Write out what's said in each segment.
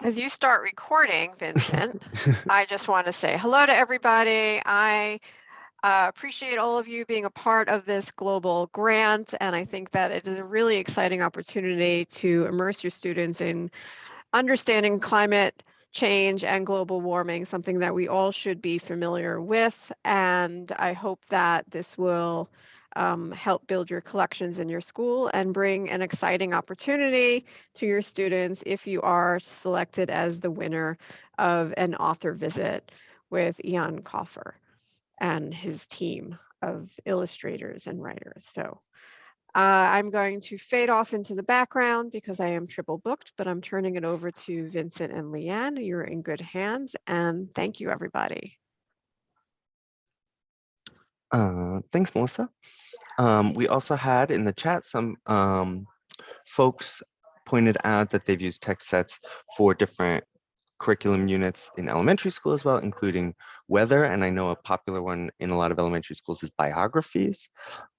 As you start recording, Vincent, I just want to say hello to everybody. I uh, appreciate all of you being a part of this global grant, and I think that it is a really exciting opportunity to immerse your students in understanding climate change and global warming, something that we all should be familiar with. And I hope that this will um, help build your collections in your school and bring an exciting opportunity to your students if you are selected as the winner of an author visit with Ian Coffer and his team of illustrators and writers. So uh, I'm going to fade off into the background because I am triple booked, but I'm turning it over to Vincent and Leanne. You're in good hands and thank you everybody. Uh, thanks, Melissa. Um, we also had in the chat some um, folks pointed out that they've used text sets for different curriculum units in elementary school as well, including weather. And I know a popular one in a lot of elementary schools is biographies.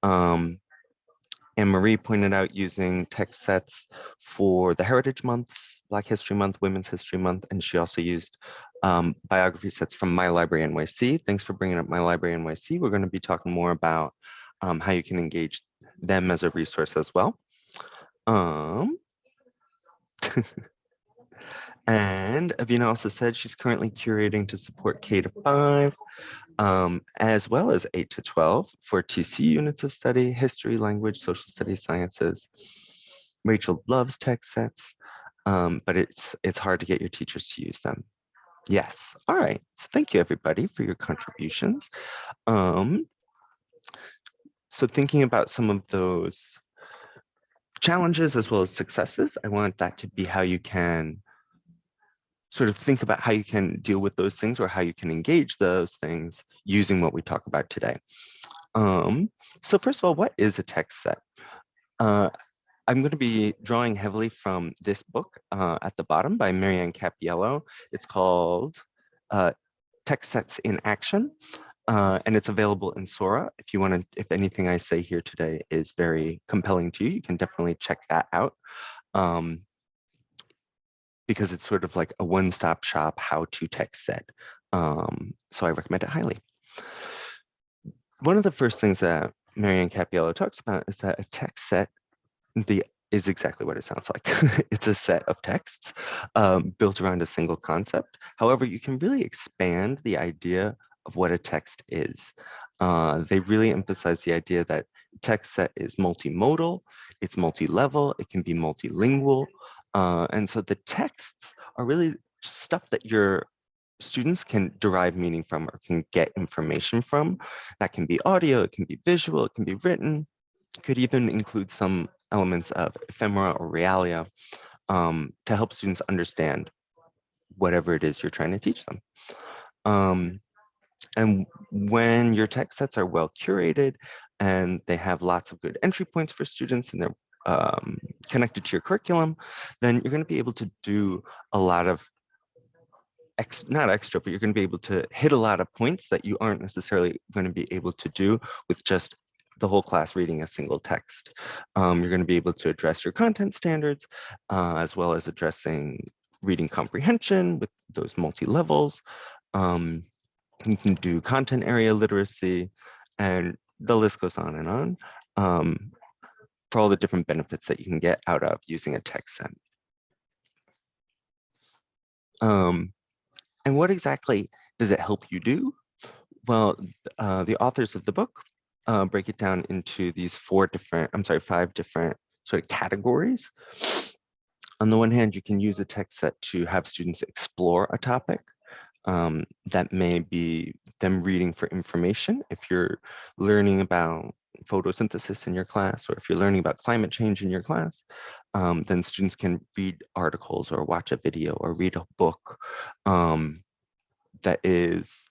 Um, and Marie pointed out using text sets for the Heritage Months, Black History Month, Women's History Month, and she also used um, biography sets from My Library NYC. Thanks for bringing up My Library NYC. We're going to be talking more about um, how you can engage them as a resource as well. Um, and Avina also said she's currently curating to support K to five, um, as well as eight to 12 for TC units of study, history, language, social studies, sciences. Rachel loves text sets, um, but it's, it's hard to get your teachers to use them. Yes, all right, so thank you everybody for your contributions. Um, so thinking about some of those challenges as well as successes, I want that to be how you can sort of think about how you can deal with those things or how you can engage those things using what we talk about today. Um, so first of all, what is a text set? Uh, I'm going to be drawing heavily from this book uh, at the bottom by Marianne Cappiello. It's called uh, Text Sets in Action. Uh, and it's available in Sora. If you want to, if anything I say here today is very compelling to you, you can definitely check that out. Um, because it's sort of like a one-stop shop how-to text set. Um, so I recommend it highly. One of the first things that Marianne Cappiello talks about is that a text set the is exactly what it sounds like. it's a set of texts um, built around a single concept. However, you can really expand the idea of what a text is. Uh, they really emphasize the idea that text set is multimodal, it's multi-level, it can be multilingual. Uh, and so the texts are really stuff that your students can derive meaning from or can get information from. That can be audio, it can be visual, it can be written, it could even include some elements of ephemera or realia um, to help students understand whatever it is you're trying to teach them. Um, and when your text sets are well curated and they have lots of good entry points for students and they're um, connected to your curriculum, then you're going to be able to do a lot of Ex, not extra, but you're going to be able to hit a lot of points that you aren't necessarily going to be able to do with just the whole class reading a single text. Um, you're going to be able to address your content standards, uh, as well as addressing reading comprehension with those multi-levels. Um, you can do content area literacy, and the list goes on and on um, for all the different benefits that you can get out of using a text set. Um, and what exactly does it help you do? Well, uh, the authors of the book uh, break it down into these four different, I'm sorry, five different sort of categories. On the one hand, you can use a text set to have students explore a topic um, that may be them reading for information. If you're learning about photosynthesis in your class, or if you're learning about climate change in your class, um, then students can read articles or watch a video or read a book um, that is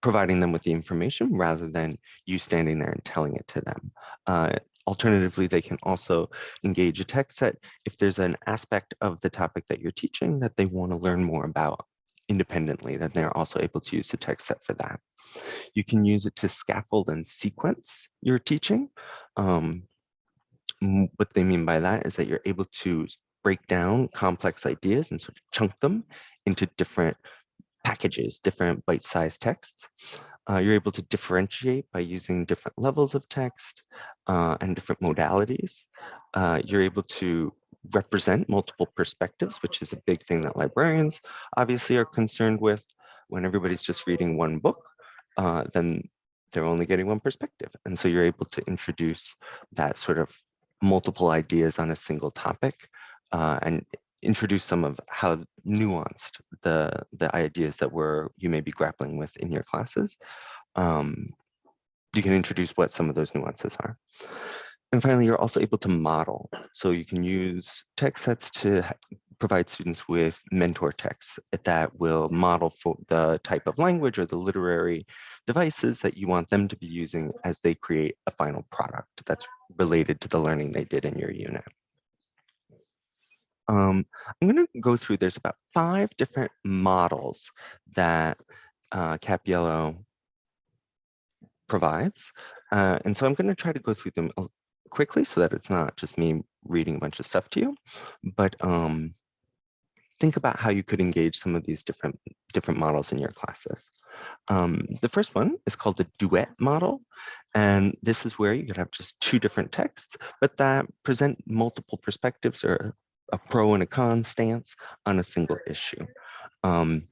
providing them with the information rather than you standing there and telling it to them. Uh, alternatively, they can also engage a text set if there's an aspect of the topic that you're teaching that they want to learn more about independently, then they're also able to use the text set for that. You can use it to scaffold and sequence your teaching. Um, what they mean by that is that you're able to break down complex ideas and sort of chunk them into different packages, different bite-sized texts. Uh, you're able to differentiate by using different levels of text uh, and different modalities. Uh, you're able to represent multiple perspectives, which is a big thing that librarians obviously are concerned with. When everybody's just reading one book, uh, then they're only getting one perspective. And so you're able to introduce that sort of multiple ideas on a single topic uh, and introduce some of how nuanced the the ideas that were you may be grappling with in your classes. Um, you can introduce what some of those nuances are. And finally, you're also able to model. So you can use text sets to provide students with mentor texts that will model for the type of language or the literary devices that you want them to be using as they create a final product that's related to the learning they did in your unit. Um, I'm going to go through, there's about five different models that uh, Cappiello provides. Uh, and so I'm going to try to go through them quickly so that it's not just me reading a bunch of stuff to you, but um, think about how you could engage some of these different different models in your classes. Um, the first one is called the duet model. And this is where you could have just two different texts, but that present multiple perspectives or a pro and a con stance on a single issue. Um,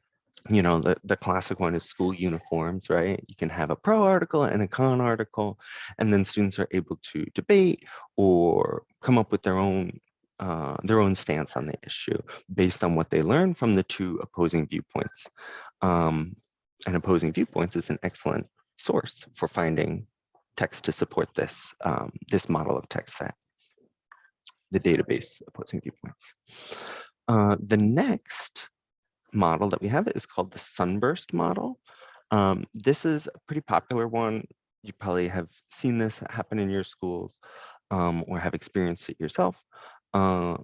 you know, the, the classic one is school uniforms, right? You can have a pro article and a con article, and then students are able to debate or come up with their own uh, their own stance on the issue based on what they learn from the two opposing viewpoints. Um, and opposing viewpoints is an excellent source for finding text to support this, um, this model of text set, the database opposing viewpoints. Uh, the next model that we have is called the sunburst model. Um, this is a pretty popular one. You probably have seen this happen in your schools um, or have experienced it yourself. Uh,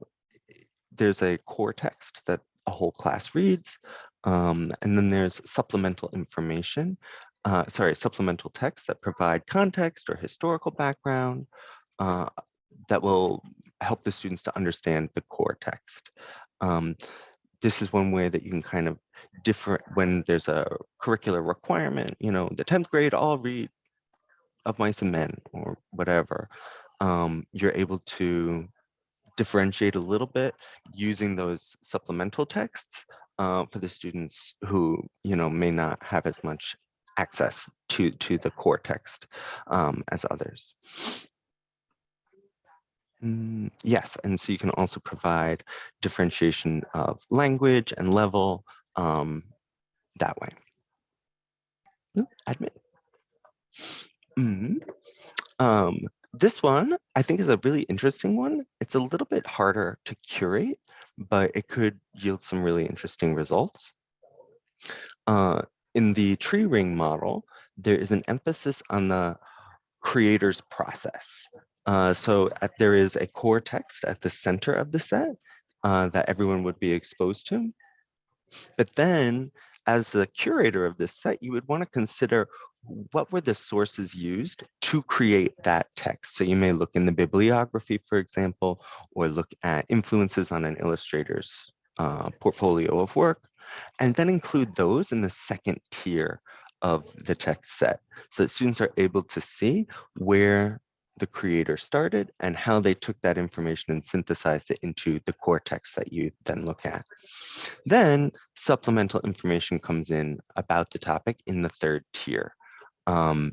there's a core text that a whole class reads, um, and then there's supplemental information, uh, sorry, supplemental text that provide context or historical background uh, that will help the students to understand the core text. Um, this is one way that you can kind of different when there's a curricular requirement, you know, the 10th grade all read of mice and men or whatever. Um, you're able to differentiate a little bit using those supplemental texts uh, for the students who, you know, may not have as much access to, to the core text um, as others. Mm, yes, and so you can also provide differentiation of language and level um, that way. Ooh, admit. Mm. Um, this one, I think is a really interesting one. It's a little bit harder to curate, but it could yield some really interesting results. Uh, in the tree ring model, there is an emphasis on the creator's process. Uh, so at, there is a core text at the center of the set uh, that everyone would be exposed to. But then as the curator of this set, you would want to consider what were the sources used to create that text. So you may look in the bibliography, for example, or look at influences on an illustrator's uh, portfolio of work, and then include those in the second tier of the text set so that students are able to see where the creator started and how they took that information and synthesized it into the core text that you then look at. Then supplemental information comes in about the topic in the third tier um,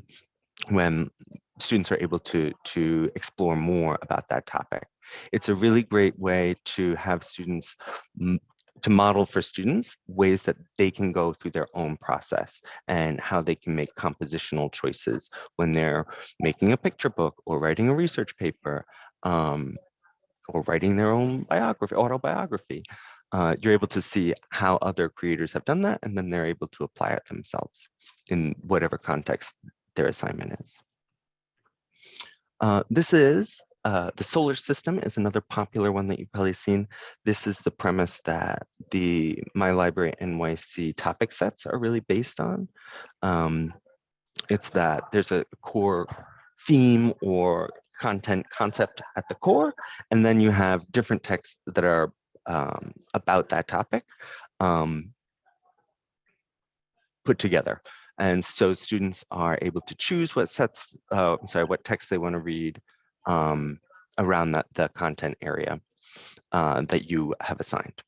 when students are able to, to explore more about that topic. It's a really great way to have students to model for students ways that they can go through their own process and how they can make compositional choices when they're making a picture book or writing a research paper um, or writing their own biography, autobiography. Uh, you're able to see how other creators have done that and then they're able to apply it themselves in whatever context their assignment is. Uh, this is uh, the solar system is another popular one that you've probably seen. This is the premise that the My Library NYC topic sets are really based on. Um, it's that there's a core theme or content concept at the core, and then you have different texts that are um, about that topic um, put together. And so students are able to choose what sets, uh, sorry, what text they want to read um, around that the content area uh, that you have assigned.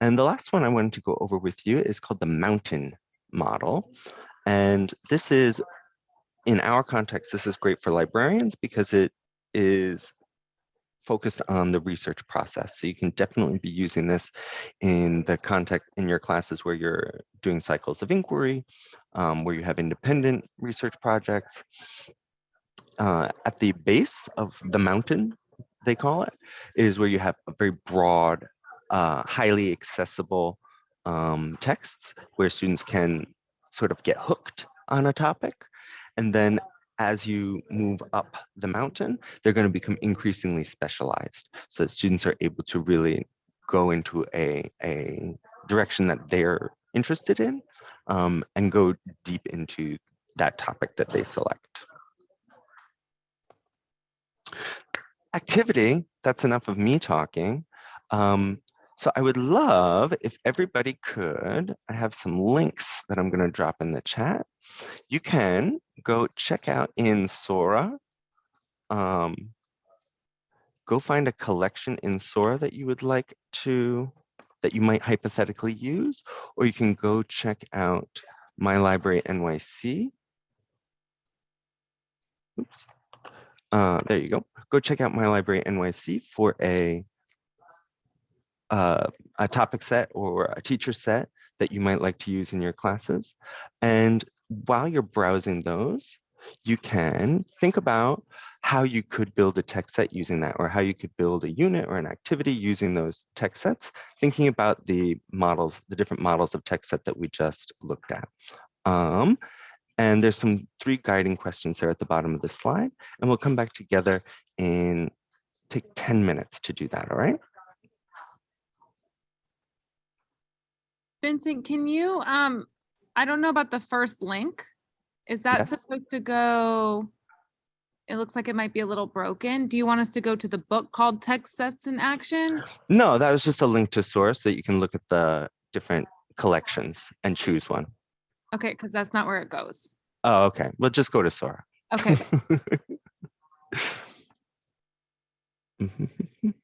And the last one I wanted to go over with you is called the mountain model. And this is, in our context, this is great for librarians because it is focused on the research process. So you can definitely be using this in the context in your classes where you're doing cycles of inquiry, um, where you have independent research projects. Uh, at the base of the mountain, they call it, is where you have a very broad, uh, highly accessible um, texts where students can sort of get hooked on a topic. And then as you move up the mountain, they're going to become increasingly specialized. So students are able to really go into a, a direction that they're interested in um, and go deep into that topic that they select. Activity, that's enough of me talking. Um, so I would love if everybody could, I have some links that I'm going to drop in the chat. You can go check out in Sora. Um, go find a collection in Sora that you would like to, that you might hypothetically use, or you can go check out My Library NYC. Oops. Uh, there you go. Go check out My Library NYC for a uh, a topic set or a teacher set that you might like to use in your classes. And while you're browsing those, you can think about how you could build a text set using that or how you could build a unit or an activity using those text sets, thinking about the models, the different models of text set that we just looked at. Um, and there's some three guiding questions there at the bottom of the slide, and we'll come back together and take 10 minutes to do that, all right? Vincent, can you, um, I don't know about the first link. Is that Yes. supposed to go? It looks like it might be a little broken. Do you want us to go to the book called Text Sets in Action? No, that was just a link to source that you can look at the different collections and choose one. Okay, because that's not where it goes. Oh, okay. Well, just go to Sora. Okay,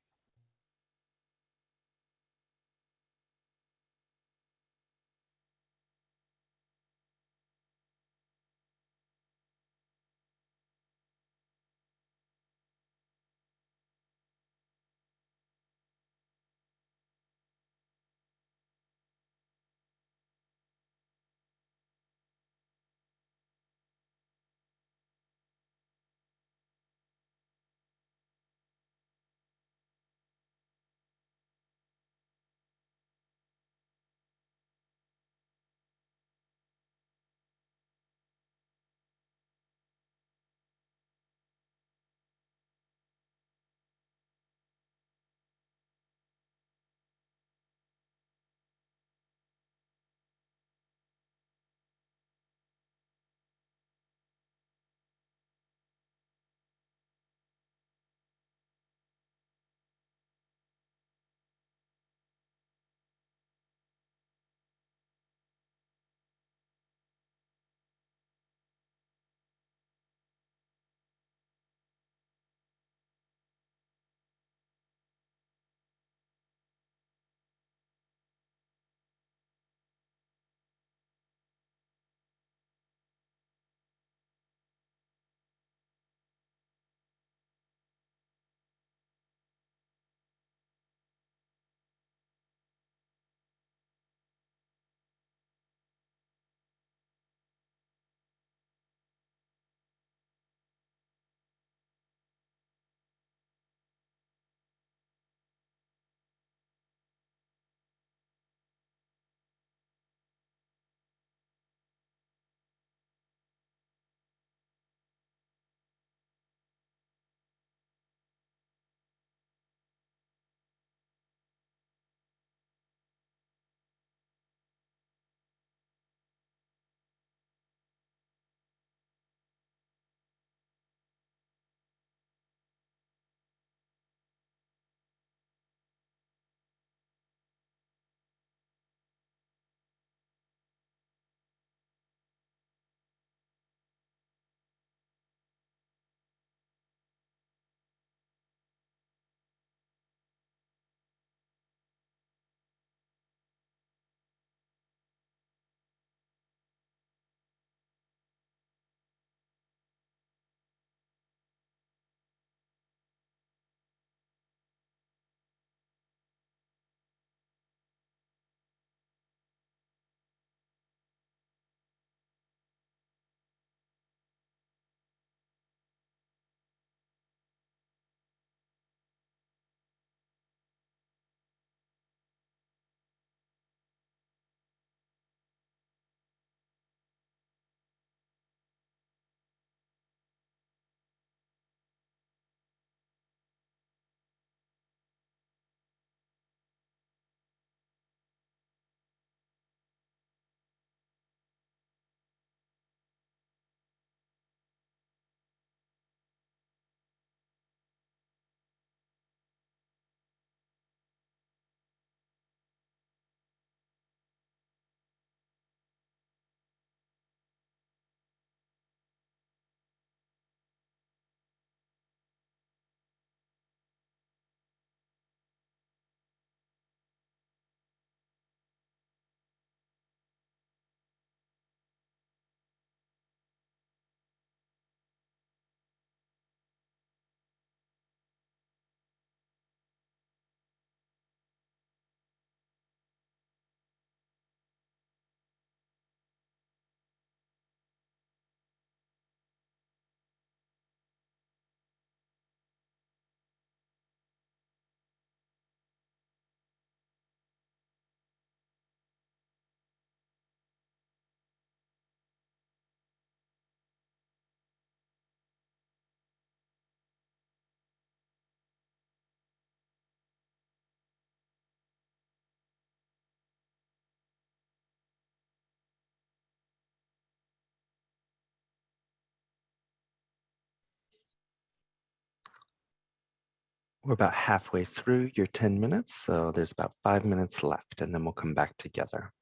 We're about halfway through your 10 minutes, so there's about five minutes left, and then we'll come back together.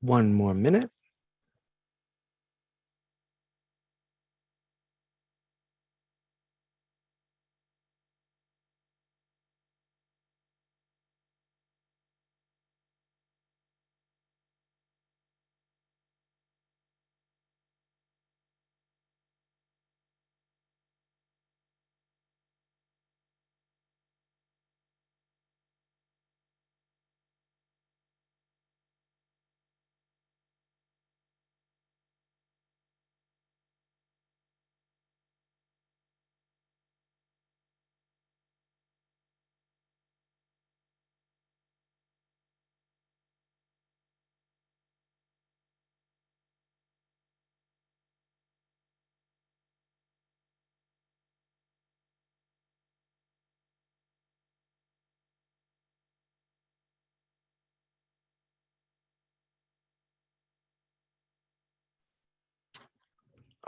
One more minute.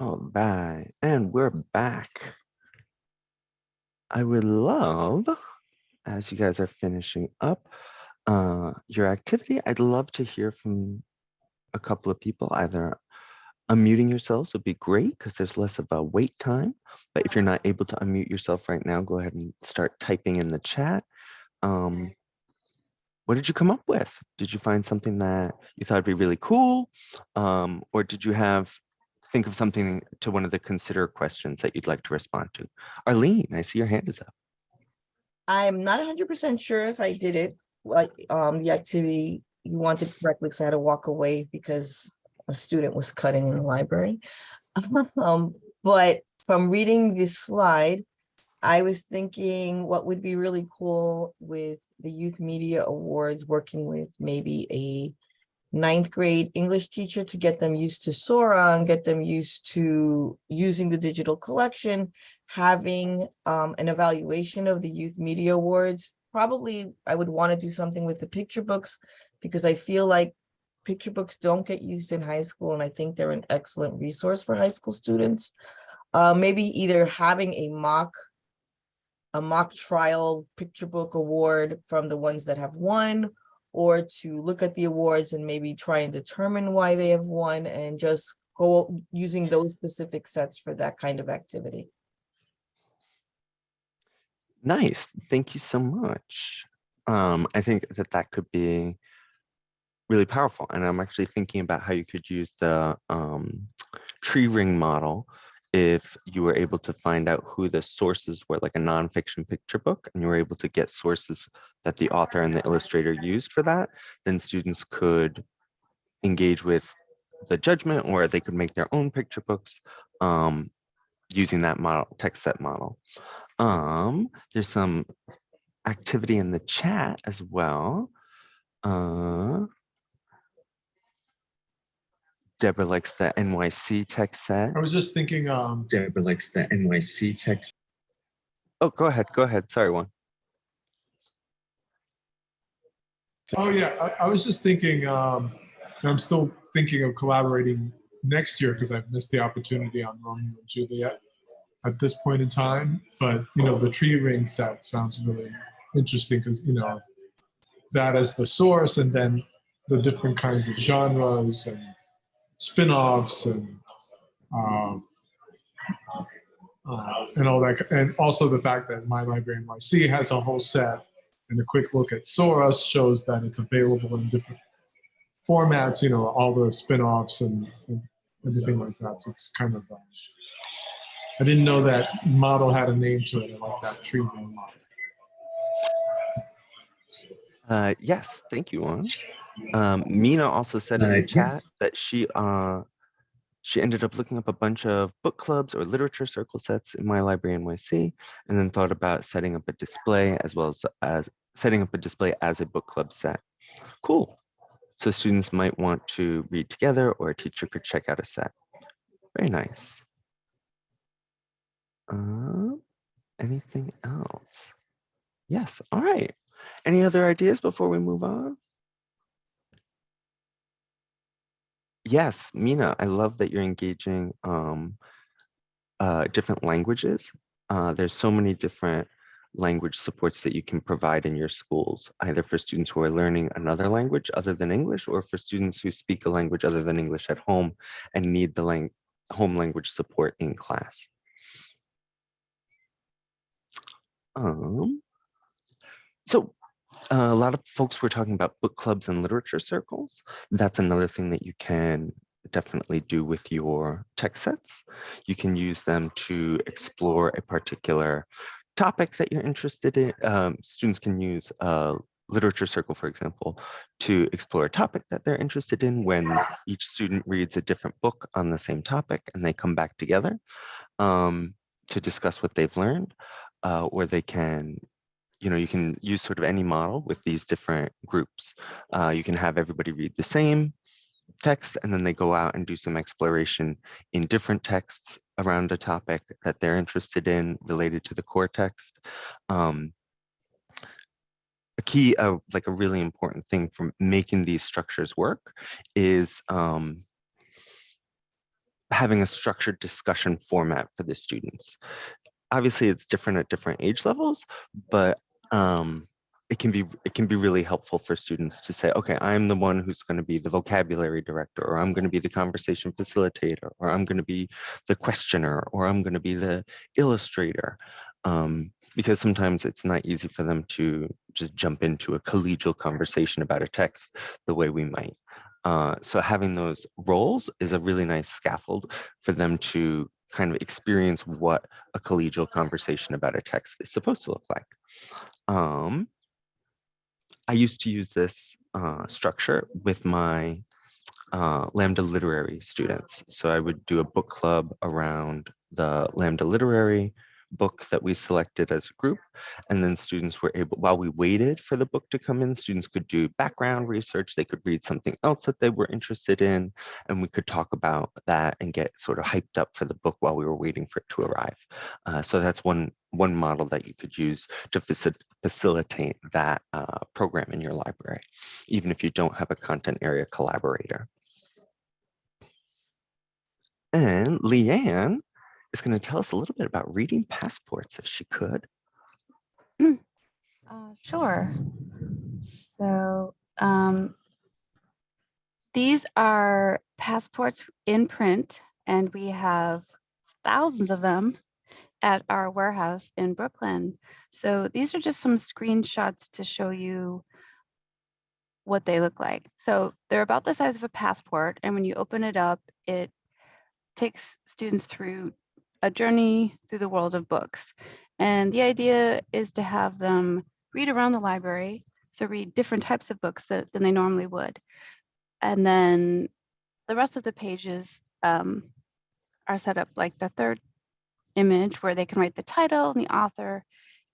All right, and we're back. I would love, as you guys are finishing up uh, your activity, I'd love to hear from a couple of people, either unmuting yourselves would be great because there's less of a wait time. But if you're not able to unmute yourself right now, go ahead and start typing in the chat. Um, what did you come up with? Did you find something that you thought would be really cool? Um, or did you have think of something to one of the consider questions that you'd like to respond to? Arlene, I see your hand is up. I'm not hundred percent sure if I did it, like, um, the activity you wanted correctly, so I had to walk away because a student was cutting in the library. Um, but from reading this slide, I was thinking what would be really cool with the Youth Media Awards, working with maybe a ninth grade English teacher to get them used to Sora and get them used to using the digital collection, having um, an evaluation of the Youth Media Awards. Probably I would want to do something with the picture books because I feel like picture books don't get used in high school and I think they're an excellent resource for high school students. Uh, maybe either having a mock a mock trial picture book award from the ones that have won or to look at the awards and maybe try and determine why they have won and just go using those specific sets for that kind of activity. Nice, thank you so much. Um, I think that that could be really powerful. And I'm actually thinking about how you could use the um, tree ring model if you were able to find out who the sources were, like a nonfiction picture book, and you were able to get sources that the author and the illustrator used for that, then students could engage with the judgment or they could make their own picture books um, using that model, text set model. Um, there's some activity in the chat as well. Uh, Deborah likes the NYC text set. I was just thinking, um, Deborah likes the NYC text. Oh, go ahead, go ahead. Sorry, one. oh yeah, I, I was just thinking, um, and I'm still thinking of collaborating next year because I've missed the opportunity on Romeo and Juliet at this point in time. But you know, the tree ring set sounds really interesting because you know that as the source, and then the different kinds of genres and spin-offs and um, uh, and all that, and also the fact that My Library NYC has a whole set, and a quick look at Soros shows that it's available in different formats. You know, all the spin-offs and, and everything like that. So it's kind of. Um, I didn't know that model had a name to it. Like that tree model. Uh, yes, thank you, Juan. Um, Mina also said in Uh, the chat that she uh, she ended up looking up a bunch of book clubs or literature circle sets in my library NYC, and then thought about setting up a display as well as, as setting up a display as a book club set. Cool. So students might want to read together or a teacher could check out a set. Very nice. Um, anything else? Yes, all right. Any other ideas before we move on? Yes, Mina, I love that you're engaging um, uh, different languages. Uh, there's so many different language supports that you can provide in your schools, either for students who are learning another language other than English or for students who speak a language other than English at home and need the lang home language support in class. Um, so a lot of folks were talking about book clubs and literature circles. That's another thing that you can definitely do with your text sets. You can use them to explore a particular topic that you're interested in. Um, students can use a literature circle, for example, to explore a topic that they're interested in when each student reads a different book on the same topic and they come back together um, to discuss what they've learned, uh, or they can you know, you can use sort of any model with these different groups. Uh, you can have everybody read the same text and then they go out and do some exploration in different texts around a topic that they're interested in related to the core text. Um, a key, uh, like a really important thing for making these structures work is um, having a structured discussion format for the students. Obviously, it's different at different age levels, but um, it can be it can be really helpful for students to say, okay, I'm the one who's going to be the vocabulary director, or I'm going to be the conversation facilitator, or I'm going to be the questioner, or I'm going to be the illustrator. Um, because sometimes it's not easy for them to just jump into a collegial conversation about a text the way we might. Uh, so having those roles is a really nice scaffold for them to kind of experience what a collegial conversation about a text is supposed to look like. Um, I used to use this uh, structure with my uh, Lambda Literary students. So I would do a book club around the Lambda Literary book that we selected as a group. And then students were able, while we waited for the book to come in, students could do background research. They could read something else that they were interested in. And we could talk about that and get sort of hyped up for the book while we were waiting for it to arrive. Uh, so that's one, one model that you could use to faci- facilitate that uh, program in your library, even if you don't have a content area collaborator. And Leanne is going to tell us a little bit about reading passports, if she could. Uh, sure. So um, these are passports in print, and we have thousands of them at our warehouse in Brooklyn. So these are just some screenshots to show you what they look like. So they're about the size of a passport, and when you open it up, it takes students through a journey through the world of books. And the idea is to have them read around the library, so read different types of books that, than they normally would. And then the rest of the pages um, are set up like the third image where they can write the title and the author,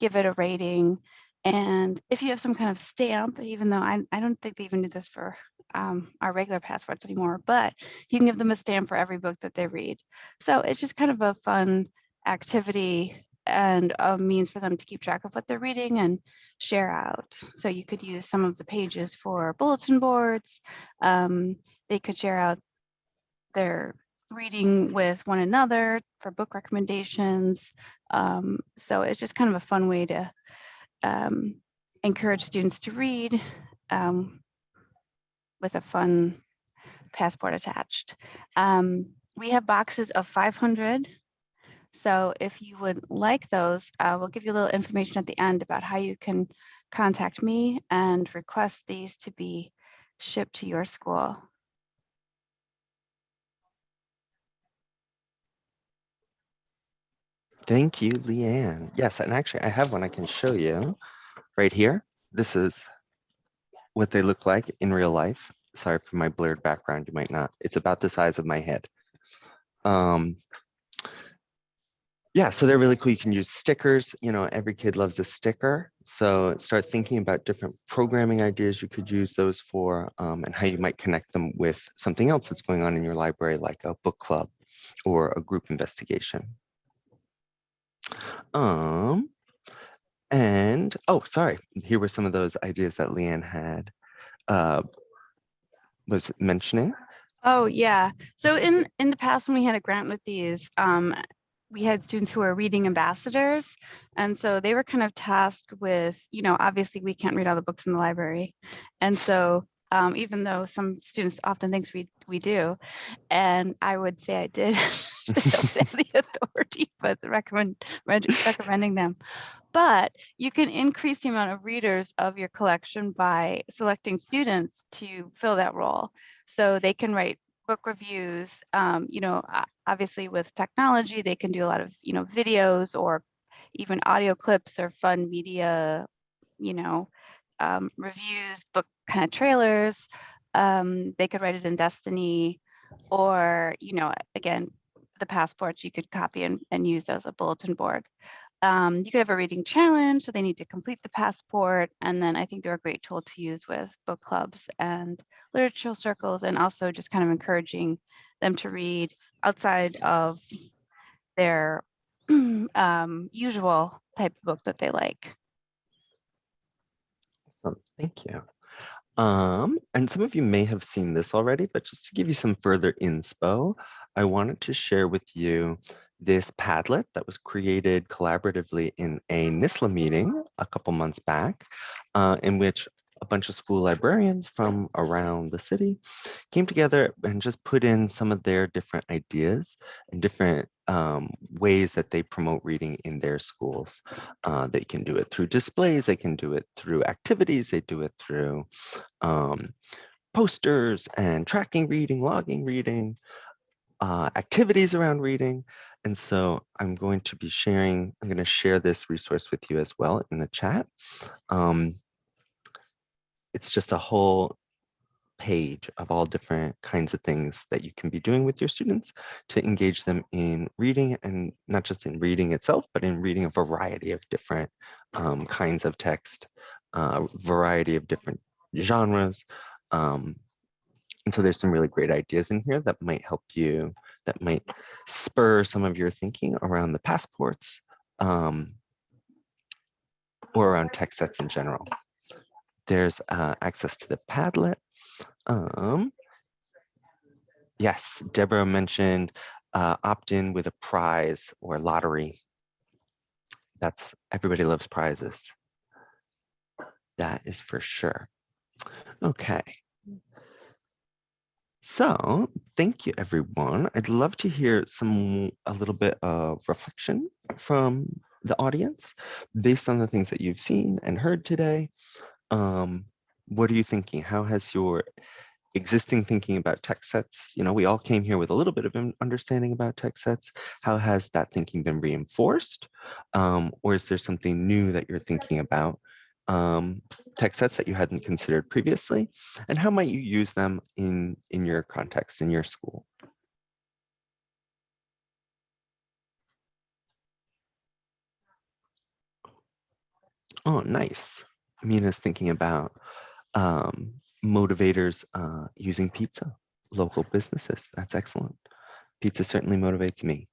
give it a rating. And if you have some kind of stamp, even though I, I don't think they even do this for um, our regular passports anymore, but you can give them a stamp for every book that they read. So it's just kind of a fun activity and a means for them to keep track of what they're reading and share out. So you could use some of the pages for bulletin boards. Um, they could share out their reading with one another for book recommendations. Um, so it's just kind of a fun way to um, encourage students to read um, with a fun passport attached. Um, we have boxes of 500 so if you would like those, uh, we'll give you a little information at the end about how you can contact me and request these to be shipped to your school. Thank you, Leanne. Yes, and actually I have one I can show you right here. This is what they look like in real life. Sorry for my blurred background, you might not. It's about the size of my head. Um, yeah, so they're really cool. You can use stickers. You know, every kid loves a sticker. So start thinking about different programming ideas you could use those for um, and how you might connect them with something else that's going on in your library, like a book club or a group investigation. Um, and, oh, sorry, here were some of those ideas that Leanne had uh, was mentioning. Oh, yeah. So in, in the past, when we had a grant with these, um, we had students who were reading ambassadors. And so they were kind of tasked with, you know, obviously we can't read all the books in the library. And so um, even though some students often thinks we, we do, and I would say I did, the authority, but recommend, recommending them. But you can increase the amount of readers of your collection by selecting students to fill that role. So they can write book reviews. Um, you know, obviously with technology, they can do a lot of, you know, videos or even audio clips or fun media, you know, um, reviews, book kind of trailers. Um, they could write it in Destiny or, you know, again, the passports you could copy and, and use as a bulletin board. Um, you could have a reading challenge, so they need to complete the passport. And then I think they're a great tool to use with book clubs and literature circles, and also just kind of encouraging them to read outside of their um, usual type of book that they like. Awesome, Thank you. Um, and some of you may have seen this already, but just to give you some further inspo, I wanted to share with you this Padlet that was created collaboratively in a NISLA meeting a couple months back, uh, in which a bunch of school librarians from around the city came together and just put in some of their different ideas and different um, ways that they promote reading in their schools. Uh, they can do it through displays, they can do it through activities, they do it through um, posters and tracking reading, logging reading, uh, activities around reading. And so I'm going to be sharing, I'm going to share this resource with you as well in the chat. Um, it's just a whole page of all different kinds of things that you can be doing with your students to engage them in reading and not just in reading itself, but in reading a variety of different um, kinds of text, uh, variety of different genres. Um, and so there's some really great ideas in here that might help you, that might spur some of your thinking around the passports um, or around text sets in general. There's uh, access to the Padlet. Um, yes, Deborah mentioned uh, opt-in with a prize or lottery. That's everybody loves prizes. That is for sure. Okay. So thank you, everyone. I'd love to hear some a little bit of reflection from the audience based on the things that you've seen and heard today. Um, what are you thinking? How has your existing thinking about text sets, you know, we all came here with a little bit of an understanding about text sets. How has that thinking been reinforced? Um, or is there something new that you're thinking about? Um, text sets that you hadn't considered previously? And how might you use them in, in your context, in your school? Oh, nice. Mina's thinking about um, motivators uh, using pizza, local businesses. That's excellent. Pizza certainly motivates me.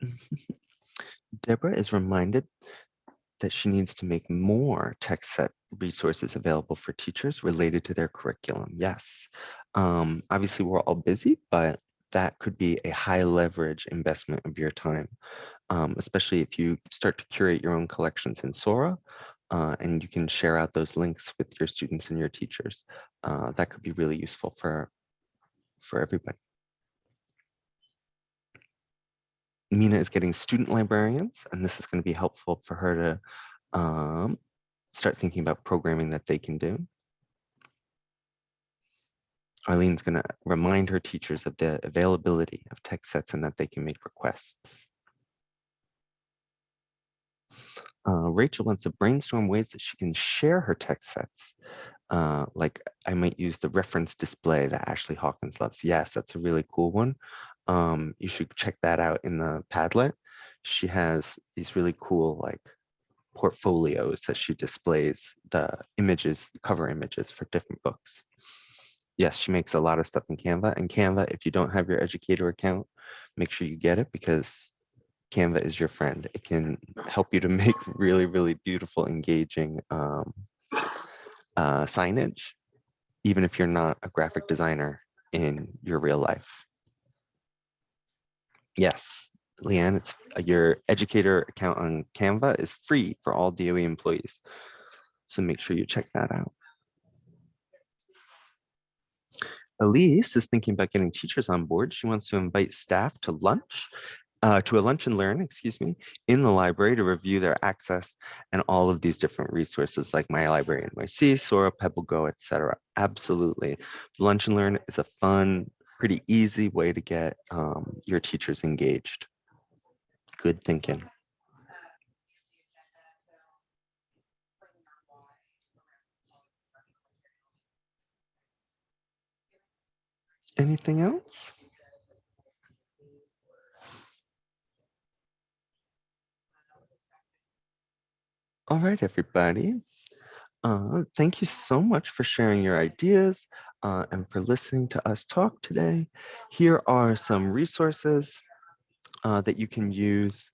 Deborah is reminded that she needs to make more text set resources available for teachers related to their curriculum. Yes, um, obviously we're all busy, but that could be a high leverage investment of your time, um, especially if you start to curate your own collections in Sora uh, and you can share out those links with your students and your teachers. Uh, that could be really useful for, for everybody. Mina is getting student librarians, and this is going to be helpful for her to um, start thinking about programming that they can do. Arlene's going to remind her teachers of the availability of text sets and that they can make requests. Uh, Rachel wants to brainstorm ways that she can share her text sets. Uh, like I might use the reference display that Ashley Hawkins loves. Yes, that's a really cool one. Um, you should check that out in the Padlet. She has these really cool like portfolios that she displays the images, cover images for different books yes, she makes a lot of stuff in Canva. And Canva, if you don't have your educator account, make sure you get it because Canva is your friend. It can help you to make really, really beautiful, engaging um, uh, signage, even if you're not a graphic designer in your real life. Yes, Leanne, it's uh, your educator account on Canva is free for all DOE employees. So make sure you check that out. Elise is thinking about getting teachers on board. She wants to invite staff to lunch, uh, to a lunch and learn, excuse me, in the library to review their access and all of these different resources like My Library NYC, Sora, Pebble PebbleGo, etc. Absolutely. Lunch and learn is a fun, pretty easy way to get um, your teachers engaged. Good thinking. Anything else? All right, everybody. Uh, thank you so much for sharing your ideas uh, and for listening to us talk today. Here are some resources uh, that you can use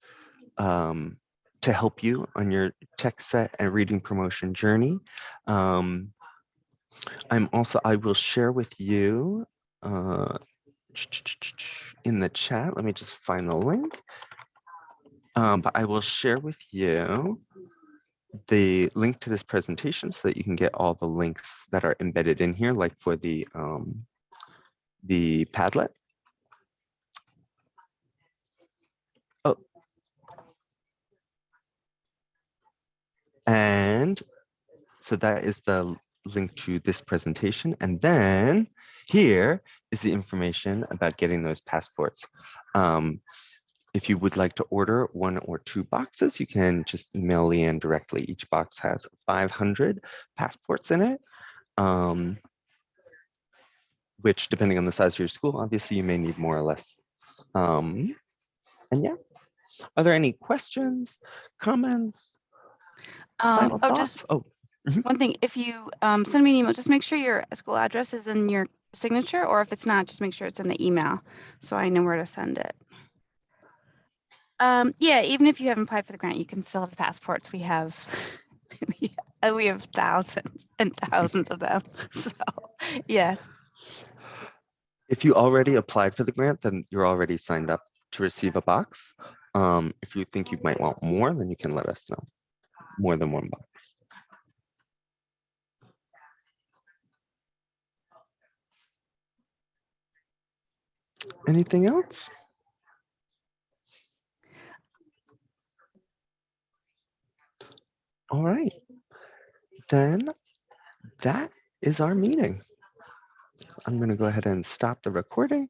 um, to help you on your text set and reading promotion journey. Um, I'm also, I will share with you uh, in the chat. Let me just find the link. Um, but I will share with you the link to this presentation so that you can get all the links that are embedded in here, like for the um, the Padlet. Oh. And so that is the link to this presentation. And then here is the information about getting those passports. Um, if you would like to order one or two boxes, you can just email Leanne directly. Each box has 500 passports in it, um, which depending on the size of your school, obviously you may need more or less. Um, and yeah, are there any questions, comments, Um, oh, just thoughts? Oh, one thing, if you um, send me an email, just make sure your school address is in your signature, or if it's not, just make sure it's in the email, so I know where to send it. Um, yeah, even if you haven't applied for the grant, you can still have the passports. We have, we uh, have thousands and thousands of them. So, yeah. If you already applied for the grant, then you're already signed up to receive a box. Um, if you think you might want more, then you can let us know. More than one box. Anything else? All right. Then that is our meeting. I'm going to go ahead and stop the recording